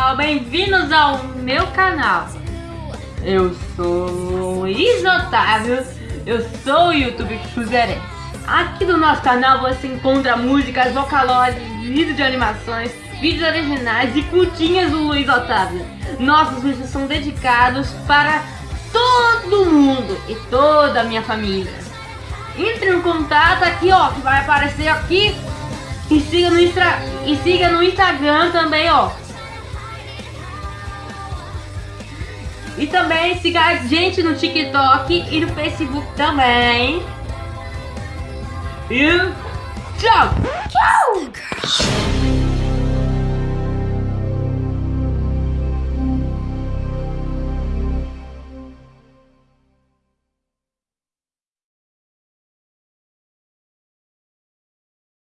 pessoal, bem-vindos ao meu canal. Eu sou Luiz Otávio, eu sou o YouTube Cruzeirense Aqui no nosso canal você encontra músicas, vocalóides, vídeos de animações, vídeos originais e curtinhas do Luiz Otávio. Nossos vídeos são dedicados para todo mundo e toda a minha família. Entre em contato aqui ó, que vai aparecer aqui. E siga no, e siga no Instagram também, ó. E também siga a gente no TikTok e no Facebook também. E tchau! Tchau!